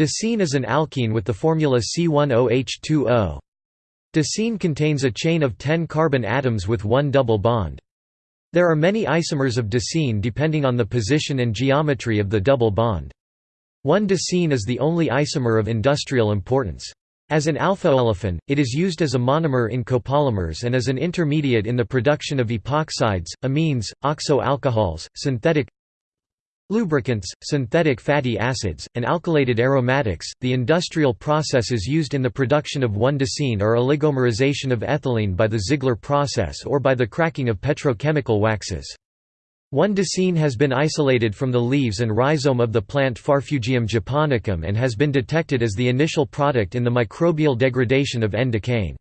Decene is an alkene with the formula C10H20. Decene contains a chain of 10 carbon atoms with one double bond. There are many isomers of decene depending on the position and geometry of the double bond. 1-decene is the only isomer of industrial importance. As an alpha-olefin, it is used as a monomer in copolymers and as an intermediate in the production of epoxides, amines, oxo-alcohols, synthetic lubricants, synthetic fatty acids, and alkylated aromatics. The industrial processes used in the production of 1-decene are oligomerization of ethylene by the Ziegler process or by the cracking of petrochemical waxes. 1-decene has been isolated from the leaves and rhizome of the plant Farfugium japonicum and has been detected as the initial product in the microbial degradation of N-decane.